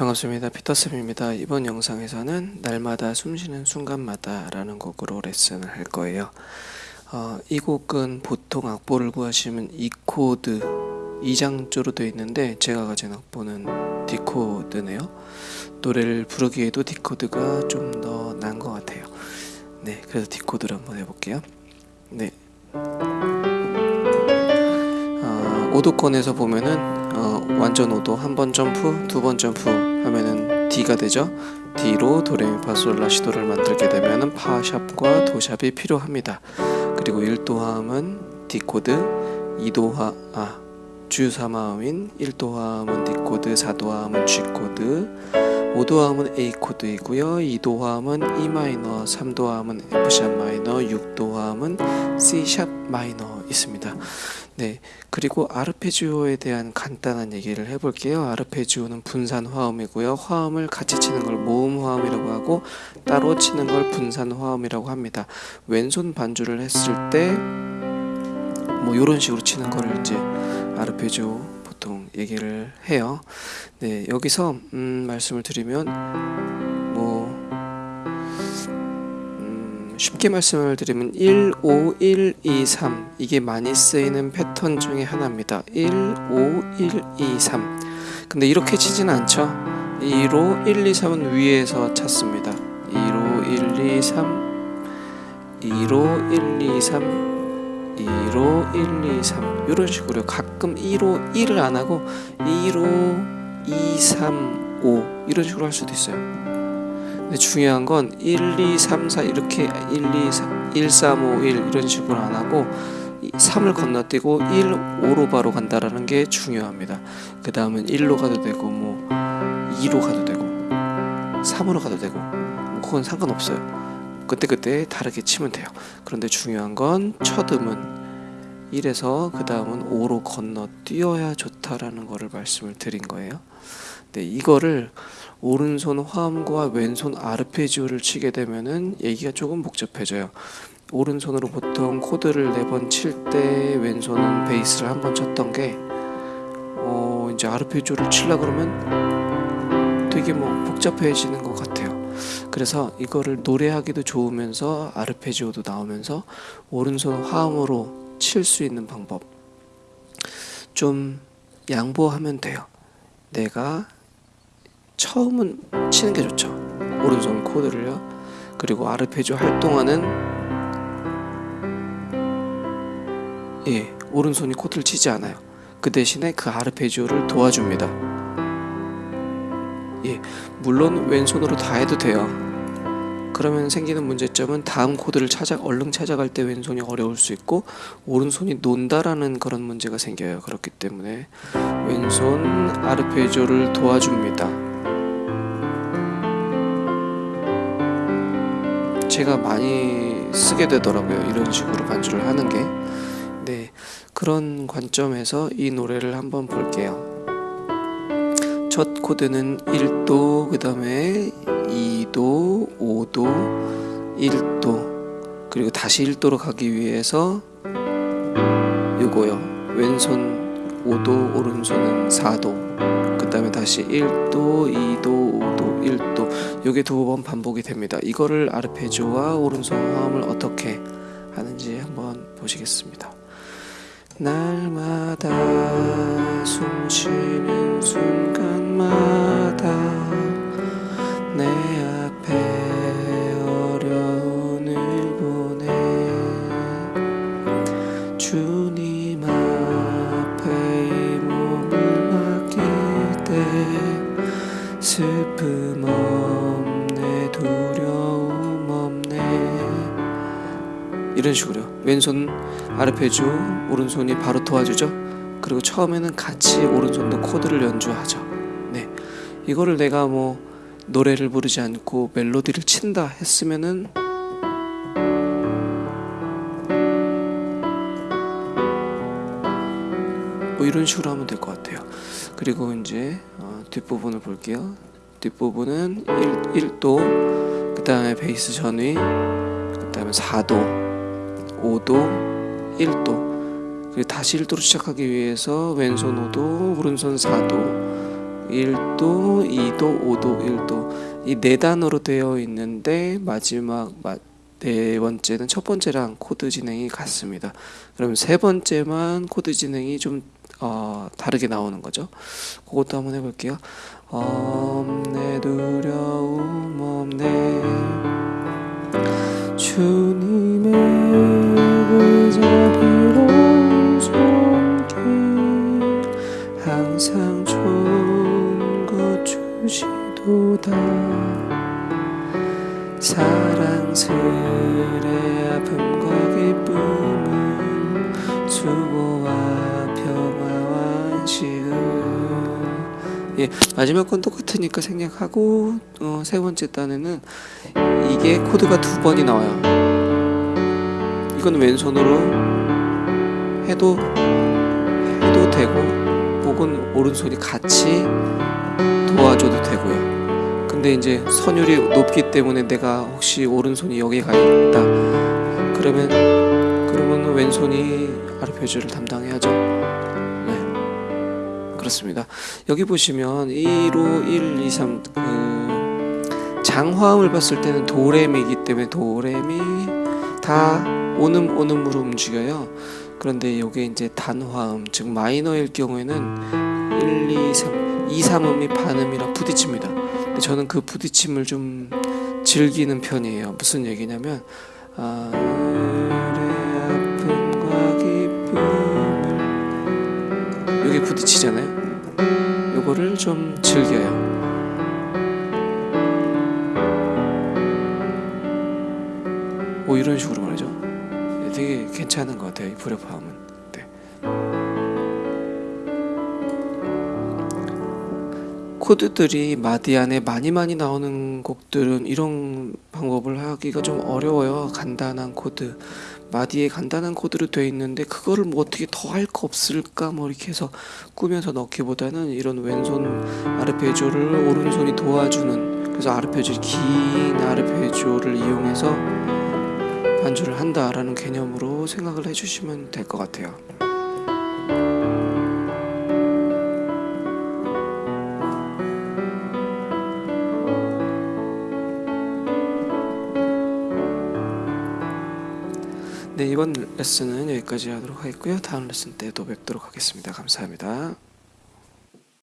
반갑습니다. 피터쌤입니다. 이번 영상에서는 날마다 숨쉬는 순간마다 라는 곡으로 레슨을 할 거예요. 어, 이 곡은 보통 악보를 구하시면 E 코드 마장조로 되어 있는데 제가 가진 악보는 D 코드네요. 노래를 부르기에도 D 코드가 좀 더 나은 것 같아요. 네, 그래서 D 코드를 한번 해볼게요. 네. 어, 오도권에서 보면은 어, 완전 오도 한 번 점프, 두 번 점프 하면은 D가 되죠. D로 도레미파솔라시도를 만들게 되면은 파샵과 도샵이 필요합니다. 그리고 1도 화음은 D 코드, 2도하 아 주유사마음인 1도함은 D 코드, 4도 화음은 G 코드, 5도 화음은 A 코드이고요. 2도 화음은 E 마이너, 3도함은 F 샵 마이너, 6도함은 C 샵 마이너 있습니다. 네, 그리고 아르페지오에 대한 간단한 얘기를 해볼게요. 아르페지오는 분산 화음이고요. 화음을 같이 치는 걸 모음 화음이라고 하고 따로 치는 걸 분산 화음이라고 합니다. 왼손 반주를 했을 때 뭐 이런 식으로 치는 거를 이제 아르페지오 보통 얘기를 해요. 네, 여기서 음, 말씀을 드리면 쉽게 말씀을 드리면 1, 5, 1, 2, 3 이게 많이 쓰이는 패턴 중에 하나입니다. 1, 5, 1, 2, 3 근데 이렇게 치진 않죠. 2로 1, 2, 3은 위에서 찾습니다. 2로 1, 2, 3 2로 1, 2, 3 2로 1, 2, 3 이런 식으로 가끔 2로 1을 안 하고 2로 2, 3, 5 이런 식으로 할 수도 있어요. 근데 중요한 건 1, 2, 3, 4 이렇게 1, 2, 3, 1, 3, 5, 1 이런 식으로 안 하고 3을 건너뛰고 1, 5로 바로 간다라는 게 중요합니다. 그 다음은 1로 가도 되고 뭐 2로 가도 되고 3으로 가도 되고 뭐 그건 상관없어요. 그때그때 다르게 치면 돼요. 그런데 중요한 건 첫 음은 1에서 그 다음은 5로 건너뛰어야 좋다라는 거를 말씀을 드린 거예요. 네, 이거를 오른손 화음과 왼손 아르페지오를 치게 되면은 얘기가 조금 복잡해져요. 오른손으로 보통 코드를 네 번 칠 때 왼손은 베이스를 한 번 쳤던 게 어, 이제 아르페지오를 치려 그러면 되게 뭐 복잡해지는 것 같아요. 그래서 이거를 노래하기도 좋으면서 아르페지오도 나오면서 오른손 화음으로 칠 수 있는 방법 좀 양보하면 돼요. 내가 처음은 치는 게 좋죠. 오른손 코드를요. 그리고 아르페지오 할 동안은 예 오른손이 코드를 치지 않아요. 그 대신에 그 아르페지오를 도와줍니다. 예, 물론 왼손으로 다 해도 돼요. 그러면 생기는 문제점은 다음 코드를 찾아 얼른 찾아갈 때 왼손이 어려울 수 있고 오른손이 논다라는 그런 문제가 생겨요. 그렇기 때문에 왼손 아르페지오를 도와줍니다. 제가 많이 쓰게 되더라고요. 이런 식으로 반주를 하는 게. 네, 그런 관점에서 이 노래를 한번 볼게요. 첫 코드는 1도, 그 다음에 2도, 5도, 1도, 그리고 다시 1도로 가기 위해서 요거요. 왼손 5도, 오른손은 4도. 그 다음에 다시 1도, 2도, 5도, 1도. 요게 두 번 반복이 됩니다. 이거를 아르페지오와 오른손 화음을 어떻게 하는지 한번 보시겠습니다. 날마다 숨쉬는 이런 식으로요. 왼손 아르페지오 오른손이 바로 도와주죠. 그리고 처음에는 같이 오른손도 코드를 연주하죠. 네. 이거를 내가 뭐 노래를 부르지 않고 멜로디를 친다 했으면은 뭐 이런 식으로 하면 될 것 같아요. 그리고 이제 어, 뒷부분을 볼게요. 뒷부분은 1, 1도 그 다음에 베이스 전위 그 다음에 4도 5도 1도 그리고 다시 1도로 시작하기 위해서 왼손 5도 오른손 4도 1도, 2도, 5도, 1도 이 네 단어로 되어 있는데 마지막 마, 네 번째는 첫 번째랑 코드 진행이 같습니다. 그럼 세 번째만 코드 진행이 좀 어, 다르게 나오는 거죠. 그것도 한번 해볼게요. 없네 두려움 없네 주님 사랑스레 아픔과 기쁨은 수고와 평화와 안식을. 예 마지막 건 똑같으니까 생략하고 어, 세 번째 단에는 이게 코드가 두 번이 나와요. 이건 왼손으로 해도 해도 되고 혹은 오른손이 같이 근데 이제 선율이 높기 때문에 내가 혹시 오른손이 여기 가 있다. 그러면 그러면 왼손이 아르페지오를 담당해야죠. 네. 그렇습니다. 여기 보시면 1호 1 2 3 그 장화음을 봤을 때는 도레미이기 때문에 도레미 다 오음 오음으로 움직여요. 그런데 이게 이제 단화음 즉 마이너일 경우에는 1 2 3 2 3음이 반음이랑 부딪힙니다 저는 그 부딪힘을 좀 즐기는 편이에요. 무슨 얘기냐면 아, 부딪히잖아요. 요거를 좀 즐겨요. 뭐 이런 식으로 말이죠. 되게 괜찮은 것 같아요. 이 불협화음은. 코드들이 마디 안에 많이 많이 나오는 곡들은 이런 방법을 하기가 좀 어려워요. 간단한 코드. 마디에 간단한 코드로 되어 있는데 그거를 뭐 어떻게 더 할 거 없을까 뭐 이렇게 해서 꾸며서 넣기보다는 이런 왼손 아르페지오를 오른손이 도와주는 그래서 아르페지오 긴 아르페지오를 이용해서 반주를 한다라는 개념으로 생각을 해주시면 될 것 같아요. 네, 이번 레슨은 여기까지 하도록 하겠고요. 다음 레슨 때 또 뵙도록 하겠습니다. 감사합니다.